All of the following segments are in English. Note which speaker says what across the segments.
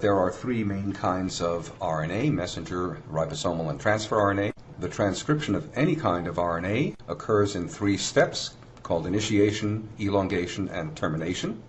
Speaker 1: There are three main kinds of RNA, messenger, ribosomal, and transfer RNA. The transcription of any kind of RNA occurs in three steps called initiation, elongation, and termination.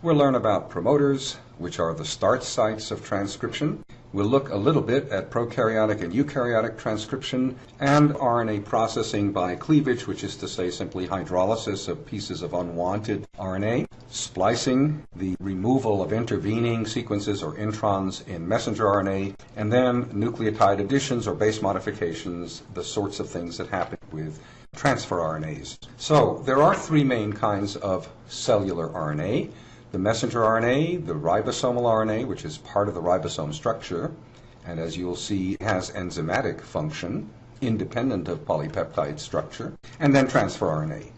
Speaker 1: We'll learn about promoters, which are the start sites of transcription. We'll look a little bit at prokaryotic and eukaryotic transcription and RNA processing by cleavage, which is to say simply hydrolysis of pieces of unwanted RNA, splicing, the removal of intervening sequences or introns in messenger RNA, and then nucleotide additions or base modifications, the sorts of things that happen with transfer RNAs. So there are three main kinds of cellular RNA the messenger RNA, the ribosomal RNA, which is part of the ribosome structure, and as you'll see has enzymatic function independent of polypeptide structure, and then transfer RNA.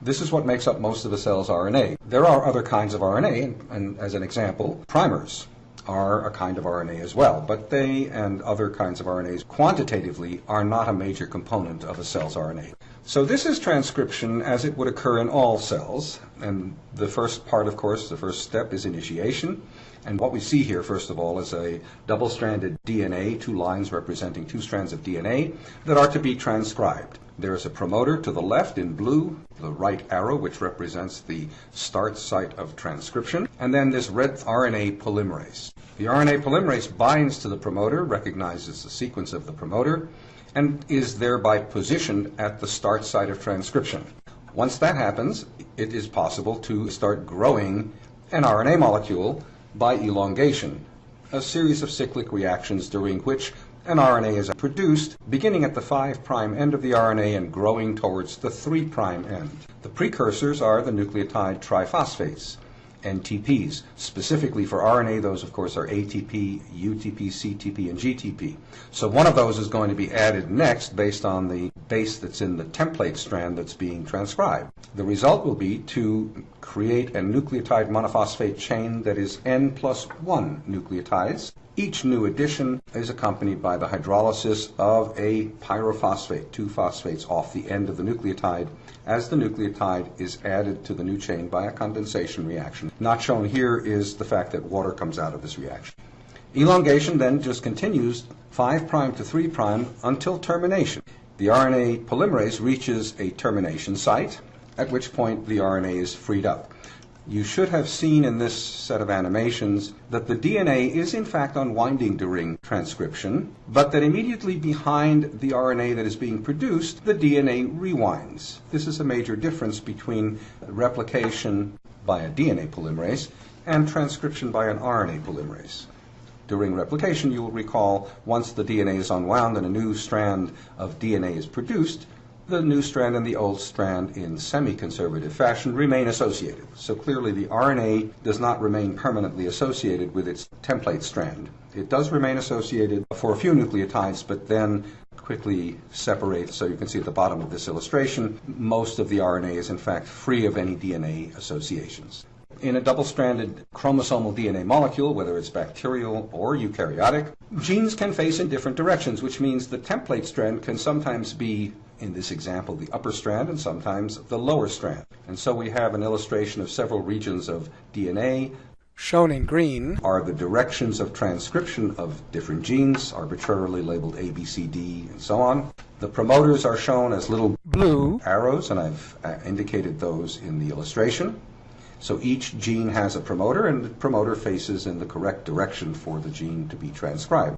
Speaker 1: This is what makes up most of a cell's RNA. There are other kinds of RNA, and, and as an example, primers are a kind of RNA as well, but they and other kinds of RNAs quantitatively are not a major component of a cell's RNA. So this is transcription as it would occur in all cells, and the first part, of course, the first step is initiation. And what we see here, first of all, is a double-stranded DNA, two lines representing two strands of DNA that are to be transcribed. There is a promoter to the left in blue, the right arrow, which represents the start site of transcription, and then this red RNA polymerase. The RNA polymerase binds to the promoter, recognizes the sequence of the promoter, and is thereby positioned at the start site of transcription. Once that happens, it is possible to start growing an RNA molecule by elongation, a series of cyclic reactions during which an RNA is produced, beginning at the 5' end of the RNA and growing towards the 3' end. The precursors are the nucleotide triphosphates, NTPs. Specifically for RNA, those of course are ATP, UTP, CTP, and GTP. So one of those is going to be added next based on the base that's in the template strand that's being transcribed. The result will be to create a nucleotide monophosphate chain that is N plus 1 nucleotides. Each new addition is accompanied by the hydrolysis of a pyrophosphate, two phosphates off the end of the nucleotide, as the nucleotide is added to the new chain by a condensation reaction. Not shown here is the fact that water comes out of this reaction. Elongation then just continues 5' to 3' until termination. The RNA polymerase reaches a termination site, at which point the RNA is freed up. You should have seen in this set of animations that the DNA is in fact unwinding during transcription, but that immediately behind the RNA that is being produced, the DNA rewinds. This is a major difference between replication by a DNA polymerase and transcription by an RNA polymerase. During replication, you will recall once the DNA is unwound and a new strand of DNA is produced, the new strand and the old strand in semi-conservative fashion remain associated. So clearly the RNA does not remain permanently associated with its template strand. It does remain associated for a few nucleotides, but then quickly separates. So you can see at the bottom of this illustration, most of the RNA is in fact free of any DNA associations. In a double-stranded chromosomal DNA molecule, whether it's bacterial or eukaryotic, genes can face in different directions, which means the template strand can sometimes be in this example, the upper strand and sometimes the lower strand. And so we have an illustration of several regions of DNA.
Speaker 2: Shown in green
Speaker 1: are the directions of transcription of different genes, arbitrarily labeled A, B, C, D, and so on. The promoters are shown as little
Speaker 2: blue
Speaker 1: arrows, and I've uh, indicated those in the illustration. So each gene has a promoter, and the promoter faces in the correct direction for the gene to be transcribed.